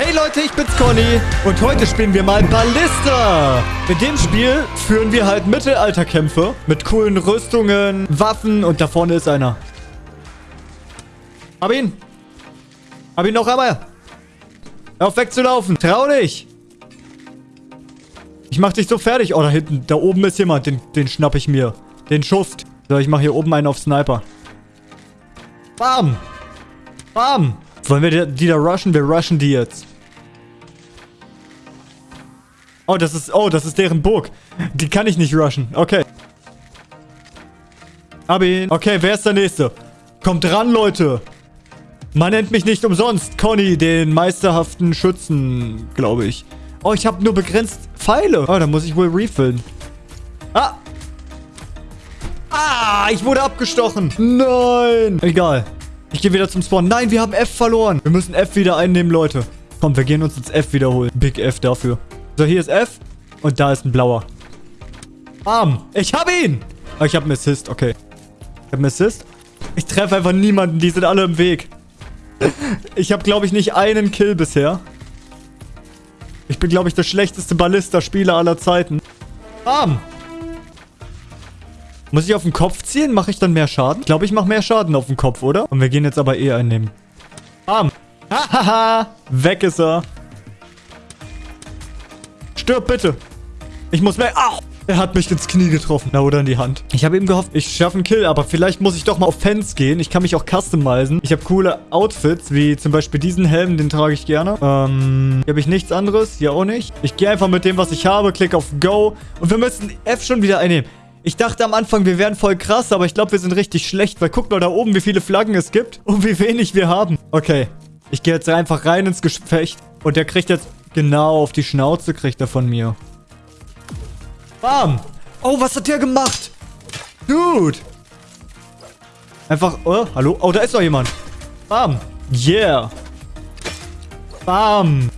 Hey Leute, ich bin's Conny und heute spielen wir mal Ballista. In dem Spiel führen wir halt Mittelalterkämpfe mit coolen Rüstungen, Waffen und da vorne ist einer. Hab ihn. Hab ihn noch einmal. Hör auf wegzulaufen. Trau dich. Ich mach dich so fertig. Oh, da hinten, da oben ist jemand. Den, den schnapp ich mir. Den Schuft. So, ich mach hier oben einen auf Sniper. Bam. Bam. Wollen wir die, die da rushen? Wir rushen die jetzt. Oh, das ist... Oh, das ist deren Burg. Die kann ich nicht rushen. Okay. Hab ihn. Okay, wer ist der Nächste? Kommt dran, Leute. Man nennt mich nicht umsonst Conny, den meisterhaften Schützen, glaube ich. Oh, ich habe nur begrenzt Pfeile. Oh, dann muss ich wohl refillen. Ah. Ah, ich wurde abgestochen. Nein. Egal. Ich gehe wieder zum Spawn. Nein, wir haben F verloren. Wir müssen F wieder einnehmen, Leute. Komm, wir gehen uns ins F wiederholen. Big F dafür. So, hier ist F. Und da ist ein blauer. Bam. Ich habe ihn. Oh, ich habe einen Assist. Okay. Ich habe einen Assist. Ich treffe einfach niemanden. Die sind alle im Weg. Ich habe, glaube ich, nicht einen Kill bisher. Ich bin, glaube ich, der schlechteste Ballista-Spieler aller Zeiten. Bam. Muss ich auf den Kopf ziehen? Mache ich dann mehr Schaden? Ich glaube, ich mache mehr Schaden auf den Kopf, oder? Und wir gehen jetzt aber eh einnehmen. Bam. Hahaha. Weg ist er. Stirb bitte. Ich muss weg. Au. Er hat mich ins Knie getroffen. Na, oder in die Hand. Ich habe eben gehofft, ich schaffe einen Kill, aber vielleicht muss ich doch mal auf Fans gehen. Ich kann mich auch customizen. Ich habe coole Outfits, wie zum Beispiel diesen Helm, den trage ich gerne. Ähm, hier habe ich nichts anderes. Hier auch nicht. Ich gehe einfach mit dem, was ich habe, klicke auf Go. Und wir müssen F schon wieder einnehmen. Ich dachte am Anfang, wir wären voll krass, aber ich glaube, wir sind richtig schlecht, weil guck mal da oben, wie viele Flaggen es gibt und wie wenig wir haben. Okay, ich gehe jetzt einfach rein ins Gefecht und der kriegt jetzt genau auf die Schnauze, kriegt er von mir. Bam. Oh, was hat der gemacht? Dude. Einfach, oh, hallo? Oh, da ist doch jemand. Bam. Yeah. Bam.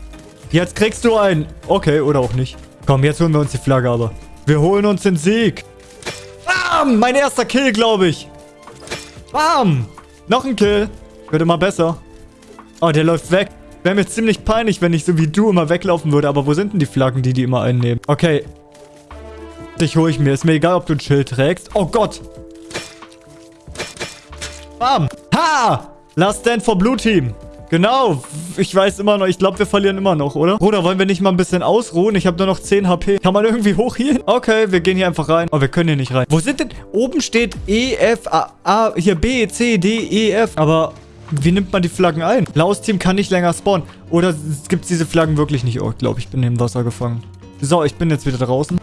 Jetzt kriegst du einen. Okay, oder auch nicht. Komm, jetzt holen wir uns die Flagge aber. Wir holen uns den Sieg. Bam. Mein erster Kill, glaube ich. Bam. Noch ein Kill. Wird immer besser. Oh, der läuft weg. Wäre mir ziemlich peinlich, wenn ich so wie du immer weglaufen würde. Aber wo sind denn die Flaggen, die die immer einnehmen? Okay, Dich hole ich mir. Ist mir egal, ob du ein Schild trägst. Oh Gott. Bam. Ha! Last Stand for Blue Team. Genau. Ich weiß immer noch. Ich glaube, wir verlieren immer noch, oder? Bruder, wollen wir nicht mal ein bisschen ausruhen? Ich habe nur noch 10 HP. Kann man irgendwie hoch hier? Okay, wir gehen hier einfach rein. Oh, wir können hier nicht rein. Wo sind denn... Oben steht E, F, A, A... Hier B, C, D, E, F. Aber... Wie nimmt man die Flaggen ein? Blaues Team kann nicht länger spawnen. Oder gibt es diese Flaggen wirklich nicht? Oh, ich glaube, ich bin im Wasser gefangen. So, ich bin jetzt wieder draußen.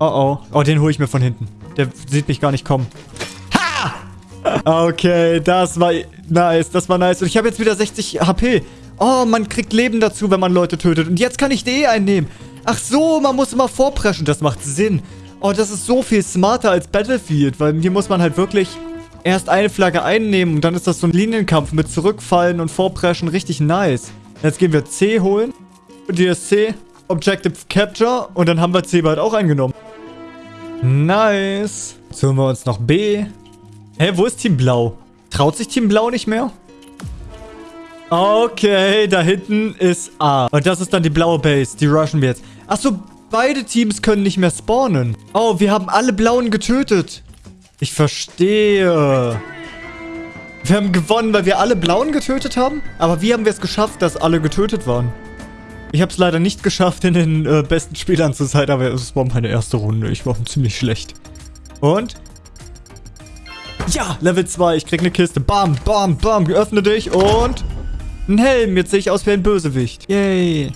Oh, oh. Oh, den hole ich mir von hinten. Der sieht mich gar nicht kommen. Ha! Okay, das war nice. Das war nice. Und ich habe jetzt wieder 60 HP. Oh, man kriegt Leben dazu, wenn man Leute tötet. Und jetzt kann ich D einnehmen. Ach so, man muss immer vorpreschen. Das macht Sinn. Oh, das ist so viel smarter als Battlefield. Weil hier muss man halt wirklich erst eine Flagge einnehmen. Und dann ist das so ein Linienkampf mit Zurückfallen und Vorpreschen. Richtig nice. Jetzt gehen wir C holen. Und hier ist C. Objective Capture. Und dann haben wir C bald auch eingenommen. Nice. Jetzt holen wir uns noch B. Hä, wo ist Team Blau? Traut sich Team Blau nicht mehr? Okay, da hinten ist A. Und das ist dann die blaue Base. Die rushen wir jetzt. Achso, beide Teams können nicht mehr spawnen. Oh, wir haben alle Blauen getötet. Ich verstehe. Wir haben gewonnen, weil wir alle Blauen getötet haben? Aber wie haben wir es geschafft, dass alle getötet waren? Ich habe es leider nicht geschafft, in den äh, besten Spielern zu sein, aber es war meine erste Runde. Ich war ziemlich schlecht. Und? Ja, Level 2. Ich krieg eine Kiste. Bam, bam, bam. Öffne dich und... Ein Helm. Jetzt sehe ich aus wie ein Bösewicht. Yay.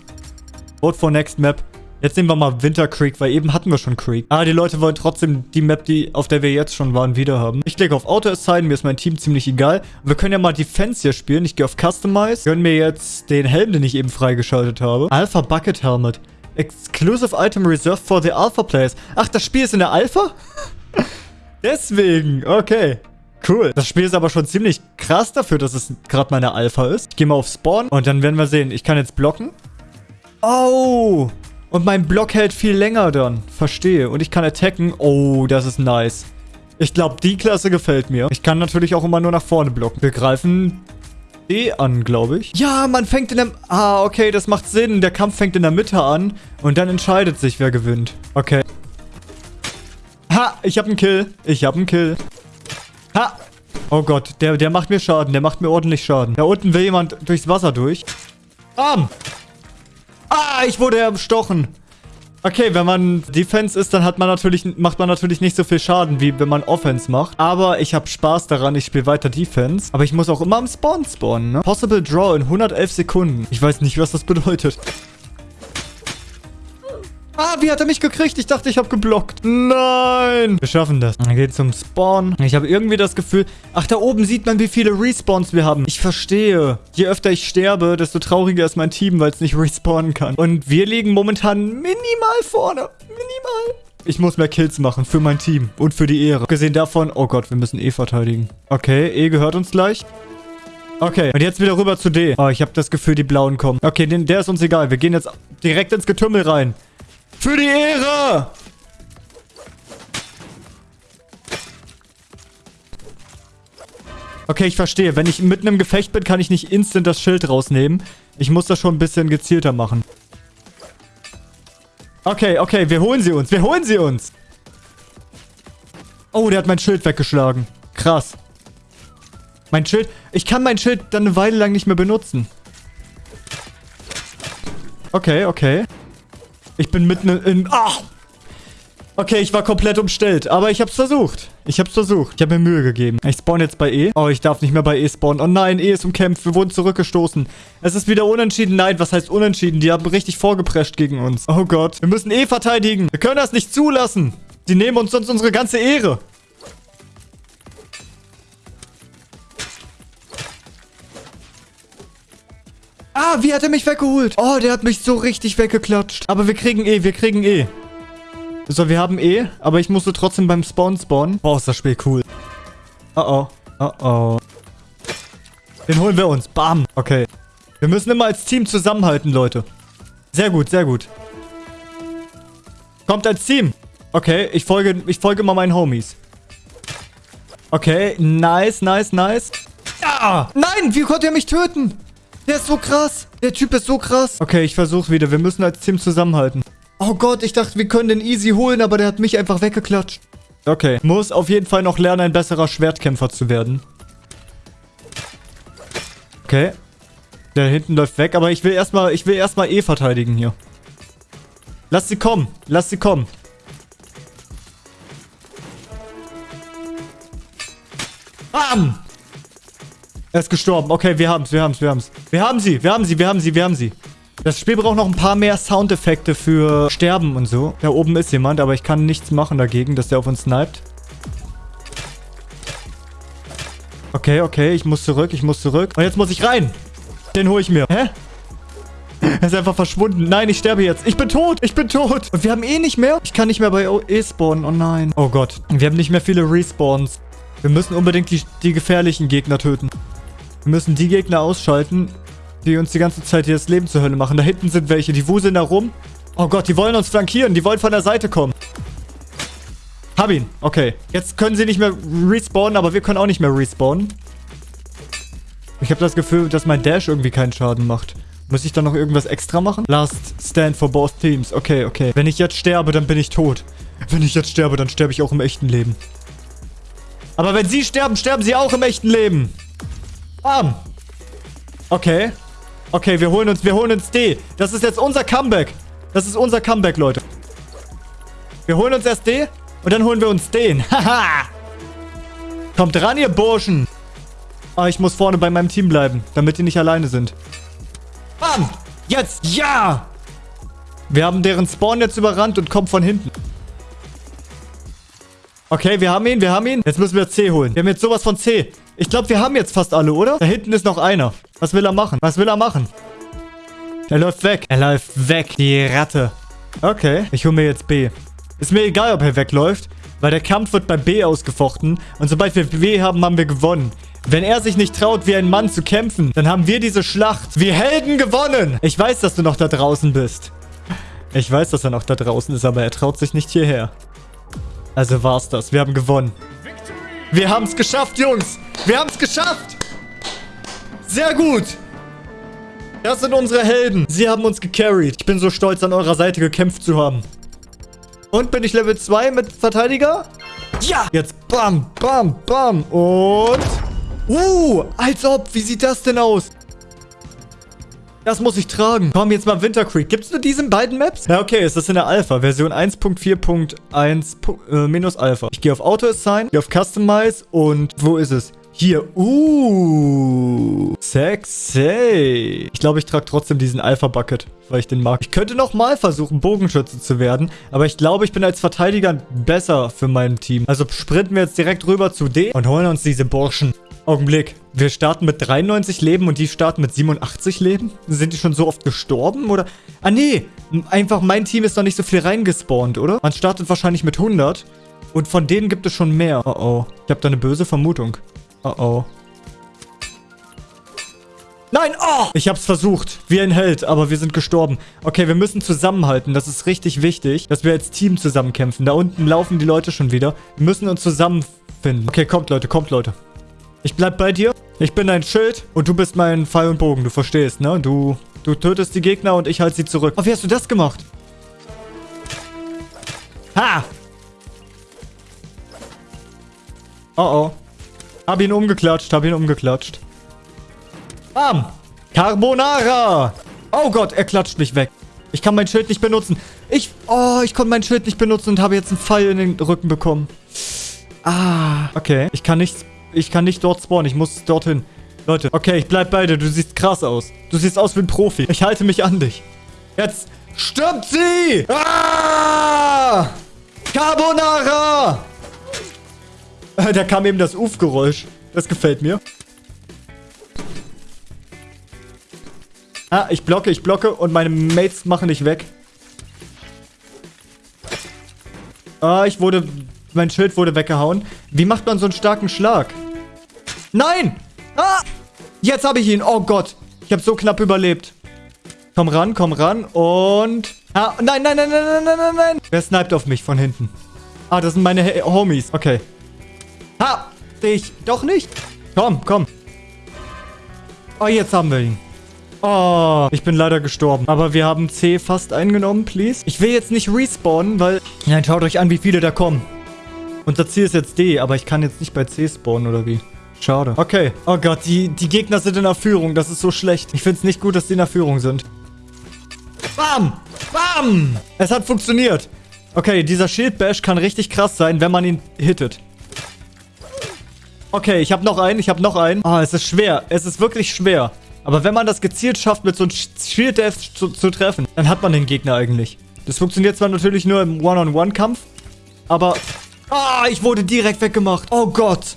Vote for next map. Jetzt nehmen wir mal Winter Creek, weil eben hatten wir schon Creek. Ah, die Leute wollen trotzdem die Map, die, auf der wir jetzt schon waren, wieder haben. Ich klicke auf Auto Assign, mir ist mein Team ziemlich egal. Wir können ja mal Defense hier spielen. Ich gehe auf Customize, gönne mir jetzt den Helm, den ich eben freigeschaltet habe. Alpha Bucket Helmet. Exclusive Item reserved for the Alpha Players. Ach, das Spiel ist in der Alpha? Deswegen, okay. Cool. Das Spiel ist aber schon ziemlich krass dafür, dass es gerade meine Alpha ist. Ich gehe mal auf Spawn und dann werden wir sehen. Ich kann jetzt blocken. Oh, und mein Block hält viel länger dann. Verstehe. Und ich kann attacken. Oh, das ist nice. Ich glaube, die Klasse gefällt mir. Ich kann natürlich auch immer nur nach vorne blocken. Wir greifen D an, glaube ich. Ja, man fängt in der... Ah, okay, das macht Sinn. Der Kampf fängt in der Mitte an und dann entscheidet sich, wer gewinnt. Okay. Ha, ich habe einen Kill. Ich habe einen Kill. Ha. Oh Gott, der, der macht mir Schaden. Der macht mir ordentlich Schaden. Da unten will jemand durchs Wasser durch. Bam. Ah, ich wurde erstochen. Okay, wenn man Defense ist, dann hat man natürlich, macht man natürlich nicht so viel Schaden, wie wenn man Offense macht. Aber ich habe Spaß daran, ich spiele weiter Defense. Aber ich muss auch immer am Spawn spawnen, ne? Possible Draw in 111 Sekunden. Ich weiß nicht, was das bedeutet. Ah, wie hat er mich gekriegt? Ich dachte, ich habe geblockt. Nein. Wir schaffen das. Dann geht zum Spawn. Ich habe irgendwie das Gefühl... Ach, da oben sieht man, wie viele Respawns wir haben. Ich verstehe. Je öfter ich sterbe, desto trauriger ist mein Team, weil es nicht respawnen kann. Und wir liegen momentan minimal vorne. Minimal. Ich muss mehr Kills machen für mein Team und für die Ehre. Gesehen davon... Oh Gott, wir müssen E verteidigen. Okay, E gehört uns gleich. Okay, und jetzt wieder rüber zu D. Oh, ich habe das Gefühl, die Blauen kommen. Okay, den, der ist uns egal. Wir gehen jetzt direkt ins Getümmel rein. Für die Ehre! Okay, ich verstehe. Wenn ich mitten im Gefecht bin, kann ich nicht instant das Schild rausnehmen. Ich muss das schon ein bisschen gezielter machen. Okay, okay, wir holen sie uns. Wir holen sie uns. Oh, der hat mein Schild weggeschlagen. Krass. Mein Schild... Ich kann mein Schild dann eine Weile lang nicht mehr benutzen. Okay, okay. Ich bin mitten in... Ach! Okay, ich war komplett umstellt. Aber ich hab's versucht. Ich hab's versucht. Ich habe mir Mühe gegeben. Ich spawn jetzt bei E. Oh, ich darf nicht mehr bei E spawnen. Oh nein, E ist umkämpft. Wir wurden zurückgestoßen. Es ist wieder unentschieden. Nein, was heißt unentschieden? Die haben richtig vorgeprescht gegen uns. Oh Gott. Wir müssen E verteidigen. Wir können das nicht zulassen. Sie nehmen uns sonst unsere ganze Ehre. Ah, wie hat er mich weggeholt? Oh, der hat mich so richtig weggeklatscht. Aber wir kriegen E, wir kriegen E. So, wir haben E, aber ich musste trotzdem beim Spawn spawnen. Boah, ist das Spiel cool. Oh oh. Oh oh. Den holen wir uns. Bam. Okay. Wir müssen immer als Team zusammenhalten, Leute. Sehr gut, sehr gut. Kommt als Team. Okay, ich folge, ich folge mal meinen Homies. Okay, nice, nice, nice. Ja! Nein, wie konnte er mich töten? Der ist so krass. Der Typ ist so krass. Okay, ich versuche wieder. Wir müssen als Team zusammenhalten. Oh Gott, ich dachte, wir können den easy holen, aber der hat mich einfach weggeklatscht. Okay. Muss auf jeden Fall noch lernen, ein besserer Schwertkämpfer zu werden. Okay. Der hinten läuft weg, aber ich will erstmal, ich will erstmal E verteidigen hier. Lass sie kommen. Lass sie kommen. Bam! Er ist gestorben. Okay, wir haben's, wir haben's, wir haben's. Wir haben sie, wir haben sie, wir haben sie, wir haben sie. Das Spiel braucht noch ein paar mehr Soundeffekte für Sterben und so. Da oben ist jemand, aber ich kann nichts machen dagegen, dass der auf uns sniped. Okay, okay, ich muss zurück, ich muss zurück. Und jetzt muss ich rein. Den hole ich mir. Hä? Er ist einfach verschwunden. Nein, ich sterbe jetzt. Ich bin tot. Ich bin tot. Und wir haben eh nicht mehr. Ich kann nicht mehr bei E spawnen. Oh nein. Oh Gott. Wir haben nicht mehr viele Respawns. Wir müssen unbedingt die, die gefährlichen Gegner töten. Wir müssen die Gegner ausschalten, die uns die ganze Zeit hier das Leben zur Hölle machen. Da hinten sind welche, die wuseln da rum. Oh Gott, die wollen uns flankieren. Die wollen von der Seite kommen. Hab ihn. Okay. Jetzt können sie nicht mehr respawnen, aber wir können auch nicht mehr respawnen. Ich habe das Gefühl, dass mein Dash irgendwie keinen Schaden macht. Muss ich da noch irgendwas extra machen? Last stand for both teams. Okay, okay. Wenn ich jetzt sterbe, dann bin ich tot. Wenn ich jetzt sterbe, dann sterbe ich auch im echten Leben. Aber wenn sie sterben, sterben sie auch im echten Leben. Bam. Okay. Okay, wir holen uns, wir holen uns D. Das ist jetzt unser Comeback. Das ist unser Comeback, Leute. Wir holen uns erst D und dann holen wir uns den. Haha. Kommt ran, ihr Burschen. Ah, ich muss vorne bei meinem Team bleiben, damit die nicht alleine sind. Bam. Jetzt. Ja. Wir haben deren Spawn jetzt überrannt und kommen von hinten. Okay, wir haben ihn, wir haben ihn. Jetzt müssen wir C holen. Wir haben jetzt sowas von C. Ich glaube, wir haben jetzt fast alle, oder? Da hinten ist noch einer. Was will er machen? Was will er machen? Er läuft weg. Er läuft weg. Die Ratte. Okay. Ich hole mir jetzt B. Ist mir egal, ob er wegläuft. Weil der Kampf wird bei B ausgefochten. Und sobald wir B haben, haben wir gewonnen. Wenn er sich nicht traut, wie ein Mann zu kämpfen, dann haben wir diese Schlacht wie Helden gewonnen. Ich weiß, dass du noch da draußen bist. Ich weiß, dass er noch da draußen ist, aber er traut sich nicht hierher. Also war's das. Wir haben gewonnen. Wir haben es geschafft, Jungs. Wir haben es geschafft. Sehr gut. Das sind unsere Helden. Sie haben uns gecarried. Ich bin so stolz, an eurer Seite gekämpft zu haben. Und bin ich Level 2 mit Verteidiger? Ja. Jetzt bam, bam, bam. Und... Uh, als ob. Wie sieht das denn aus? Das muss ich tragen. Komm, jetzt mal Winter Creek. Gibt es nur diese beiden Maps? Ja, okay. Ist in der Alpha. Version 1.4.1 äh, minus Alpha. Ich gehe auf Auto Assign, gehe auf Customize und wo ist es? Hier. Uh. Sexy. Ich glaube, ich trage trotzdem diesen Alpha-Bucket, weil ich den mag. Ich könnte nochmal versuchen, Bogenschütze zu werden. Aber ich glaube, ich bin als Verteidiger besser für mein Team. Also sprinten wir jetzt direkt rüber zu D und holen uns diese Burschen. Augenblick. Wir starten mit 93 Leben und die starten mit 87 Leben? Sind die schon so oft gestorben, oder? Ah, nee. Einfach mein Team ist noch nicht so viel reingespawnt, oder? Man startet wahrscheinlich mit 100. Und von denen gibt es schon mehr. Oh, oh. Ich habe da eine böse Vermutung. Oh, oh. Nein, oh! Ich hab's versucht. Wie ein Held, aber wir sind gestorben. Okay, wir müssen zusammenhalten. Das ist richtig wichtig, dass wir als Team zusammenkämpfen. Da unten laufen die Leute schon wieder. Wir müssen uns zusammenfinden. Okay, kommt, Leute, kommt, Leute. Ich bleib bei dir. Ich bin dein Schild und du bist mein Pfeil und Bogen. Du verstehst, ne? Du, du tötest die Gegner und ich halte sie zurück. Oh, wie hast du das gemacht? Ha! Oh, oh. Hab ihn umgeklatscht, hab ihn umgeklatscht. Bam! Carbonara! Oh Gott, er klatscht mich weg. Ich kann mein Schild nicht benutzen. Ich, oh, ich konnte mein Schild nicht benutzen und habe jetzt einen Pfeil in den Rücken bekommen. Ah, okay. Ich kann nichts ich kann nicht dort spawnen. Ich muss dorthin. Leute, okay, ich bleib bei dir. Du siehst krass aus. Du siehst aus wie ein Profi. Ich halte mich an dich. Jetzt stirbt sie! Ah! Carbonara! Da kam eben das Uf-Geräusch. Das gefällt mir. Ah, ich blocke, ich blocke und meine Mates machen dich weg. Ah, ich wurde... Mein Schild wurde weggehauen. Wie macht man so einen starken Schlag? Nein! Ah! Jetzt habe ich ihn. Oh Gott. Ich habe so knapp überlebt. Komm ran, komm ran. Und... Ah, nein, nein, nein, nein, nein, nein, nein. Wer sniped auf mich von hinten? Ah, das sind meine Homies. Okay. Ha! Sehe ich doch nicht? Komm, komm. Oh, jetzt haben wir ihn. Oh, ich bin leider gestorben. Aber wir haben C fast eingenommen, please. Ich will jetzt nicht respawnen, weil... Nein, schaut euch an, wie viele da kommen. Unser Ziel ist jetzt D, aber ich kann jetzt nicht bei C spawnen, oder wie? Schade. Okay. Oh Gott, die, die Gegner sind in der Führung. Das ist so schlecht. Ich finde es nicht gut, dass die in der Führung sind. Bam! Bam! Es hat funktioniert. Okay, dieser Schildbash kann richtig krass sein, wenn man ihn hittet. Okay, ich habe noch einen. Ich habe noch einen. Ah, oh, es ist schwer. Es ist wirklich schwer. Aber wenn man das gezielt schafft, mit so einem Shield Death zu, zu treffen, dann hat man den Gegner eigentlich. Das funktioniert zwar natürlich nur im One-on-One-Kampf, aber... Ah, ich wurde direkt weggemacht. Oh Gott.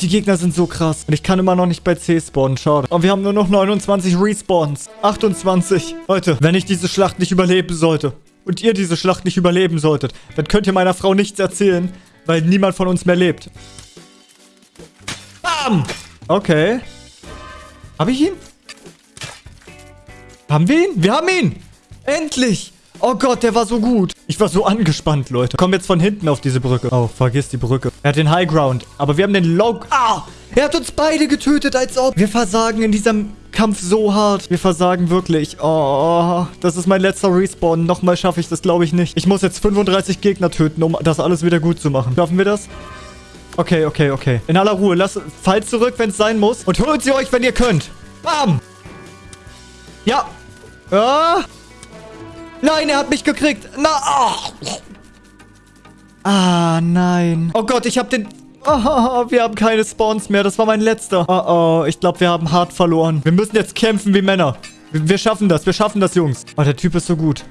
Die Gegner sind so krass. Und ich kann immer noch nicht bei C spawnen. Schade. Und wir haben nur noch 29 Respawns. 28. Leute, wenn ich diese Schlacht nicht überleben sollte und ihr diese Schlacht nicht überleben solltet, dann könnt ihr meiner Frau nichts erzählen, weil niemand von uns mehr lebt. Bam! Okay. Habe ich ihn? Haben wir ihn? Wir haben ihn! Endlich! Oh Gott, der war so gut. Ich war so angespannt, Leute. Komm jetzt von hinten auf diese Brücke. Oh, vergiss die Brücke. Er hat den High Ground. Aber wir haben den Low... Ah! Er hat uns beide getötet, als ob... Wir versagen in diesem Kampf so hart. Wir versagen wirklich. Oh, das ist mein letzter Respawn. Nochmal schaffe ich das, glaube ich, nicht. Ich muss jetzt 35 Gegner töten, um das alles wieder gut zu machen. Schaffen wir das? Okay, okay, okay. In aller Ruhe. Lasst... Fallt zurück, wenn es sein muss. Und holt sie euch, wenn ihr könnt. Bam! Ja. Ah! Nein, er hat mich gekriegt. Na, oh. Ah, nein. Oh Gott, ich habe den... Oh, wir haben keine Spawns mehr. Das war mein letzter. Oh, oh. Ich glaube, wir haben hart verloren. Wir müssen jetzt kämpfen wie Männer. Wir, schaffen das. Wir schaffen das, Jungs. Oh, der Typ ist so gut.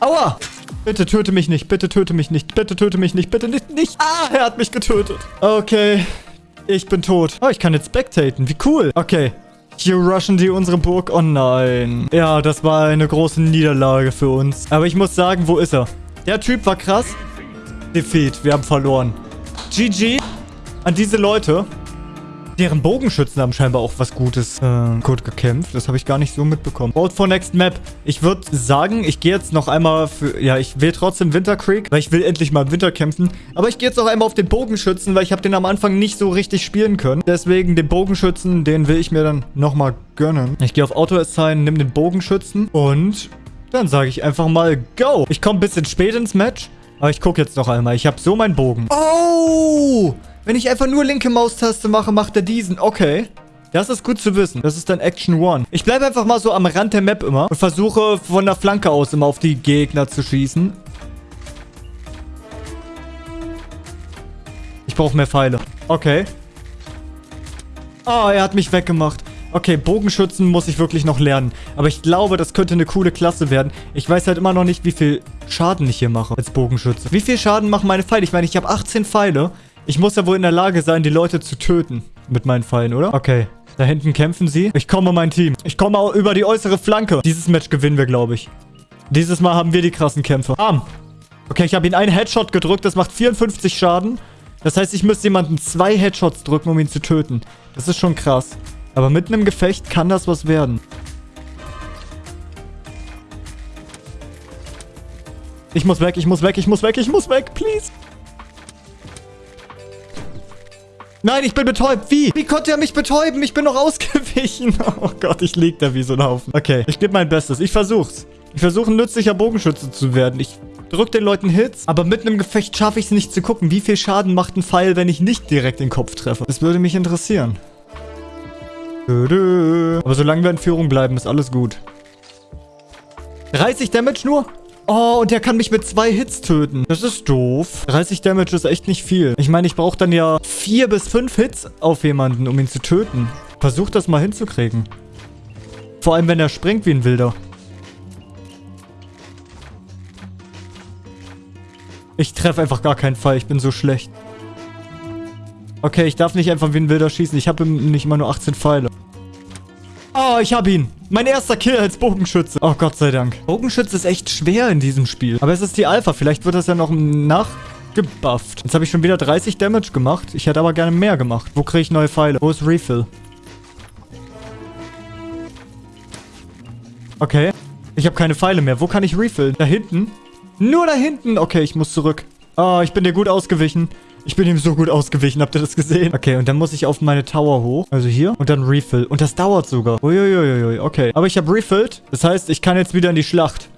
Aua! Bitte töte mich nicht. Bitte töte mich nicht. Bitte töte mich nicht. Bitte nicht. nicht. Ah, er hat mich getötet. Okay. Ich bin tot. Oh, ich kann jetzt spectaten. Wie cool. Okay. Hier rushen die unsere Burg. Oh nein. Ja, das war eine große Niederlage für uns. Aber ich muss sagen, wo ist er? Der Typ war krass. Defeat. Wir haben verloren. GG an diese Leute, Deren Bogenschützen haben scheinbar auch was Gutes äh, gut gekämpft. Das habe ich gar nicht so mitbekommen. Vote for Next Map. Ich würde sagen, ich gehe jetzt noch einmal für... Ja, ich will trotzdem Winter Creek, weil ich will endlich mal im Winter kämpfen. Aber ich gehe jetzt noch einmal auf den Bogenschützen, weil ich habe den am Anfang nicht so richtig spielen können. Deswegen den Bogenschützen, den will ich mir dann nochmal gönnen. Ich gehe auf Auto Assign, nimm den Bogenschützen und dann sage ich einfach mal Go. Ich komme ein bisschen spät ins Match. Aber ich gucke jetzt noch einmal. Ich habe so meinen Bogen. Oh! Wenn ich einfach nur linke Maustaste mache, macht er diesen. Okay. Das ist gut zu wissen. Das ist dann Action One. Ich bleibe einfach mal so am Rand der Map immer und versuche von der Flanke aus immer auf die Gegner zu schießen. Ich brauche mehr Pfeile. Okay. Ah, oh, er hat mich weggemacht. Okay, Bogenschützen muss ich wirklich noch lernen. Aber ich glaube, das könnte eine coole Klasse werden. Ich weiß halt immer noch nicht, wie viel Schaden ich hier mache als Bogenschütze. Wie viel Schaden machen meine Pfeile? Ich meine, ich habe 18 Pfeile. Ich muss ja wohl in der Lage sein, die Leute zu töten. Mit meinen Pfeilen, oder? Okay. Da hinten kämpfen sie. Ich komme mein Team. Ich komme auch über die äußere Flanke. Dieses Match gewinnen wir, glaube ich. Dieses Mal haben wir die krassen Kämpfe. Arm. Okay, ich habe ihn einen Headshot gedrückt. Das macht 54 Schaden. Das heißt, ich müsste jemanden zwei Headshots drücken, um ihn zu töten. Das ist schon krass. Aber mitten im Gefecht kann das was werden. Ich muss weg, ich muss weg, ich muss weg, ich muss weg, please. Nein, ich bin betäubt. Wie? Wie konnte er mich betäuben? Ich bin noch ausgewichen. Oh Gott, ich lieg da wie so ein Haufen. Okay, ich gebe mein Bestes. Ich versuch's. Ich versuche ein nützlicher Bogenschütze zu werden. Ich drücke den Leuten Hits, aber mitten im Gefecht schaffe ich es nicht zu gucken, wie viel Schaden macht ein Pfeil, wenn ich nicht direkt den Kopf treffe. Das würde mich interessieren. Aber solange wir in Führung bleiben, ist alles gut. 30 Damage nur? Oh, und der kann mich mit zwei Hits töten. Das ist doof. 30 Damage ist echt nicht viel. Ich meine, ich brauche dann ja vier bis fünf Hits auf jemanden, um ihn zu töten. Versuch das mal hinzukriegen. Vor allem, wenn er springt wie ein Wilder. Ich treffe einfach gar keinen Fall. Ich bin so schlecht. Okay, ich darf nicht einfach wie ein Wilder schießen. Ich habe nicht immer nur 18 Pfeile. Oh, ich habe ihn. Mein erster Kill als Bogenschütze. Oh, Gott sei Dank. Bogenschütze ist echt schwer in diesem Spiel. Aber es ist die Alpha. Vielleicht wird das ja noch nachgebufft. Jetzt habe ich schon wieder 30 Damage gemacht. Ich hätte aber gerne mehr gemacht. Wo kriege ich neue Pfeile? Wo ist Refill? Okay. Ich habe keine Pfeile mehr. Wo kann ich refillen? Da hinten? Nur da hinten. Okay, ich muss zurück. Oh, ich bin dir gut ausgewichen. Ich bin ihm so gut ausgewichen. Habt ihr das gesehen? Okay, und dann muss ich auf meine Tower hoch. Also hier. Und dann refill. Und das dauert sogar. Uiuiuiui. Okay. Aber ich habe refilled. Das heißt, ich kann jetzt wieder in die Schlacht.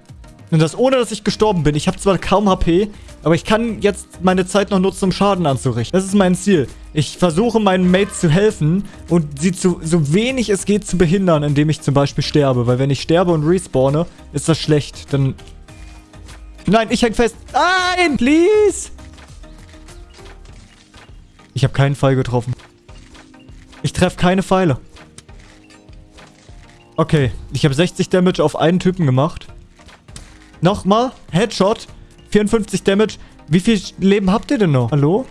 Und das ohne, dass ich gestorben bin. Ich habe zwar kaum HP, aber ich kann jetzt meine Zeit noch nutzen, um Schaden anzurichten. Das ist mein Ziel. Ich versuche meinen Mates zu helfen und sie zu, so wenig es geht zu behindern, indem ich zum Beispiel sterbe. Weil wenn ich sterbe und respawne, ist das schlecht. Dann... Nein, ich häng fest. Nein, please. Ich habe keinen Pfeil getroffen. Ich treffe keine Pfeile. Okay, ich habe 60 Damage auf einen Typen gemacht. Nochmal. Headshot. 54 Damage. Wie viel Leben habt ihr denn noch? Hallo?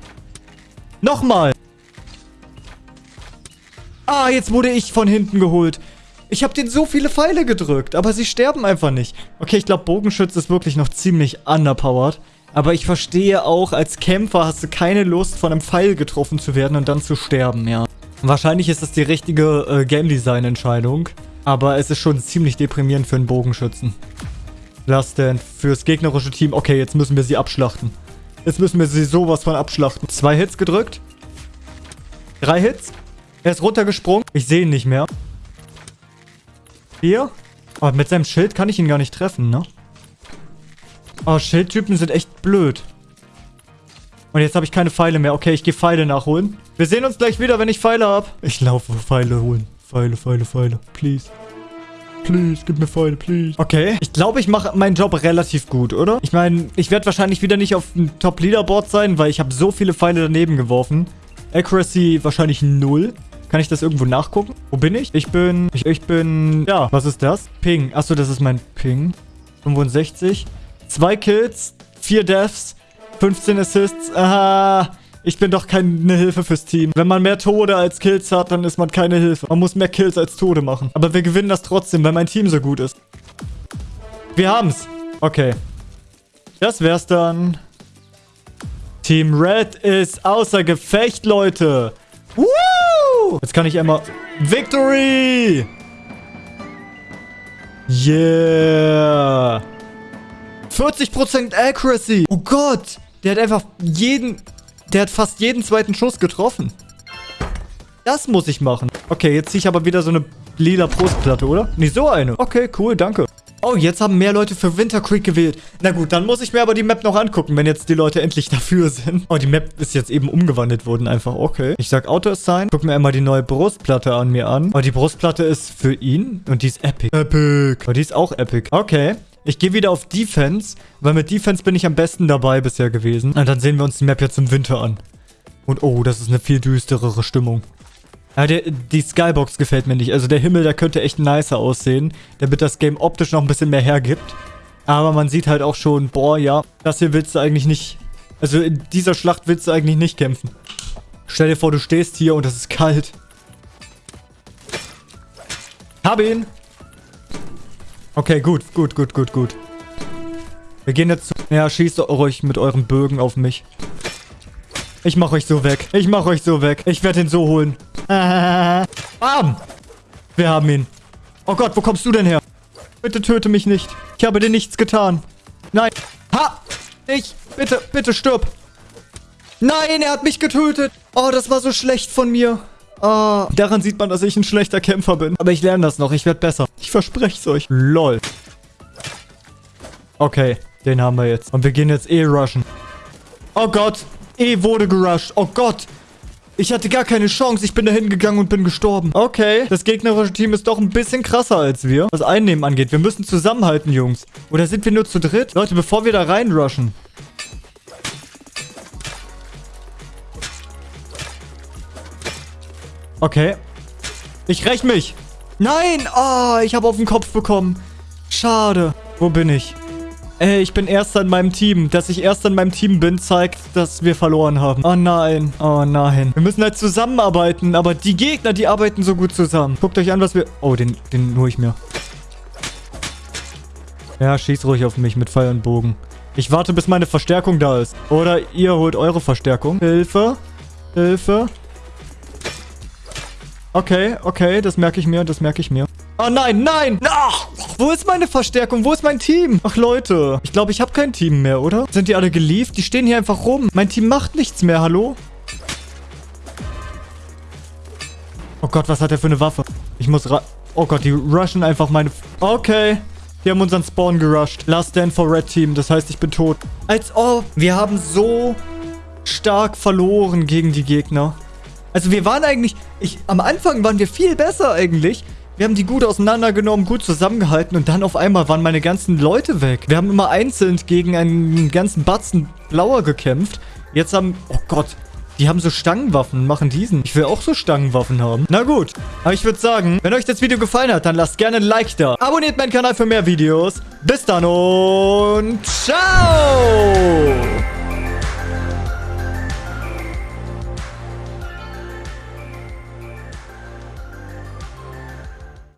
Nochmal. Ah, jetzt wurde ich von hinten geholt. Ich habe denen so viele Pfeile gedrückt, aber sie sterben einfach nicht. Okay, ich glaube, Bogenschütze ist wirklich noch ziemlich underpowered. Aber ich verstehe auch, als Kämpfer hast du keine Lust, von einem Pfeil getroffen zu werden und dann zu sterben, ja. Wahrscheinlich ist das die richtige äh, Game Design Entscheidung. Aber es ist schon ziemlich deprimierend für einen Bogenschützen. Last Stand fürs gegnerische Team. Okay, jetzt müssen wir sie abschlachten. Jetzt müssen wir sie sowas von abschlachten. Zwei Hits gedrückt. Drei Hits. Er ist runtergesprungen. Ich sehe ihn nicht mehr. Vier. Aber mit seinem Schild kann ich ihn gar nicht treffen, ne? Oh, Schildtypen sind echt blöd. Und jetzt habe ich keine Pfeile mehr. Okay, ich gehe Pfeile nachholen. Wir sehen uns gleich wieder, wenn ich Pfeile habe. Ich laufe Pfeile holen. Pfeile, Pfeile, Pfeile. Please. Please, gib mir Pfeile, please. Okay. Ich glaube, ich mache meinen Job relativ gut, oder? Ich meine, ich werde wahrscheinlich wieder nicht auf dem Top-Leaderboard sein, weil ich habe so viele Pfeile daneben geworfen. Accuracy wahrscheinlich null. Kann ich das irgendwo nachgucken? Wo bin ich? Ich bin... Ich, ich bin... Ja, was ist das? Ping. Achso, das ist mein Ping. 65. Zwei Kills, vier Deaths, 15 Assists. Aha, ich bin doch keine Hilfe fürs Team. Wenn man mehr Tode als Kills hat, dann ist man keine Hilfe. Man muss mehr Kills als Tode machen. Aber wir gewinnen das trotzdem, weil mein Team so gut ist. Wir haben's. Okay. Das wär's dann. Team Red ist außer Gefecht, Leute. Woo! Jetzt kann ich einmal... Victory! Yeah! 40% Accuracy! Oh Gott! Der hat einfach jeden... Der hat fast jeden zweiten Schuss getroffen. Das muss ich machen. Okay, jetzt ziehe ich aber wieder so eine lila Brustplatte, oder? Nee, so eine. Okay, cool, danke. Oh, jetzt haben mehr Leute für Winter Creek gewählt. Na gut, dann muss ich mir aber die Map noch angucken, wenn jetzt die Leute endlich dafür sind. Oh, die Map ist jetzt eben umgewandelt worden einfach. Okay. Ich sag Auto-Assign. Guck mir einmal die neue Brustplatte an mir an. Oh, die Brustplatte ist für ihn und die ist epic. Epic. Oh, die ist auch epic. Okay. Ich gehe wieder auf Defense, weil mit Defense bin ich am besten dabei bisher gewesen. Und dann sehen wir uns die Map jetzt im Winter an. Und oh, das ist eine viel düsterere Stimmung. Ja, der, die Skybox gefällt mir nicht. Also der Himmel, der könnte echt nicer aussehen, damit das Game optisch noch ein bisschen mehr hergibt. Aber man sieht halt auch schon, boah, ja, das hier willst du eigentlich nicht... Also in dieser Schlacht willst du eigentlich nicht kämpfen. Stell dir vor, du stehst hier und es ist kalt. Hab ihn! Okay, gut, gut, gut, gut, gut. Wir gehen jetzt zu... Ja, schießt euch mit euren Bögen auf mich. Ich mach euch so weg. Ich mach euch so weg. Ich werde ihn so holen. Bam! Wir haben ihn. Oh Gott, wo kommst du denn her? Bitte töte mich nicht. Ich habe dir nichts getan. Nein. Ha! Ich. Bitte, bitte stirb. Nein, er hat mich getötet. Oh, das war so schlecht von mir. Oh, daran sieht man, dass ich ein schlechter Kämpfer bin. Aber ich lerne das noch. Ich werde besser. Ich verspreche es euch. Lol. Okay, den haben wir jetzt. Und wir gehen jetzt eh rushen. Oh Gott. E wurde gerusht. Oh Gott. Ich hatte gar keine Chance. Ich bin da hingegangen und bin gestorben. Okay. Das gegnerische Team ist doch ein bisschen krasser als wir. Was Einnehmen angeht. Wir müssen zusammenhalten, Jungs. Oder sind wir nur zu dritt? Leute, bevor wir da reinrushen. Okay. Ich räch mich. Nein! Oh, ich habe auf den Kopf bekommen. Schade. Wo bin ich? Ey, ich bin Erster in meinem Team. Dass ich Erster in meinem Team bin, zeigt, dass wir verloren haben. Oh nein. Oh nein. Wir müssen halt zusammenarbeiten. Aber die Gegner, die arbeiten so gut zusammen. Guckt euch an, was wir... Oh, den, den hole ich mir. Ja, schieß ruhig auf mich mit Pfeil und Bogen. Ich warte, bis meine Verstärkung da ist. Oder ihr holt eure Verstärkung. Hilfe. Hilfe. Okay, okay, das merke ich mir, das merke ich mir. Oh nein, nein! Ach, wo ist meine Verstärkung? Wo ist mein Team? Ach Leute, ich glaube, ich habe kein Team mehr, oder? Sind die alle gelieft? Die stehen hier einfach rum. Mein Team macht nichts mehr, hallo? Oh Gott, was hat er für eine Waffe? Ich muss ra... Oh Gott, die rushen einfach meine... Okay. Die haben unseren Spawn gerusht. Last Stand for Red Team. Das heißt, ich bin tot. Als ob. Wir haben so stark verloren gegen die Gegner. Also wir waren eigentlich... Ich, am Anfang waren wir viel besser eigentlich. Wir haben die gut auseinandergenommen, gut zusammengehalten und dann auf einmal waren meine ganzen Leute weg. Wir haben immer einzeln gegen einen ganzen Batzen Blauer gekämpft. Jetzt haben... Oh Gott. Die haben so Stangenwaffen, machen diesen. Ich will auch so Stangenwaffen haben. Na gut. Aber ich würde sagen, wenn euch das Video gefallen hat, dann lasst gerne ein Like da. Abonniert meinen Kanal für mehr Videos. Bis dann und ciao!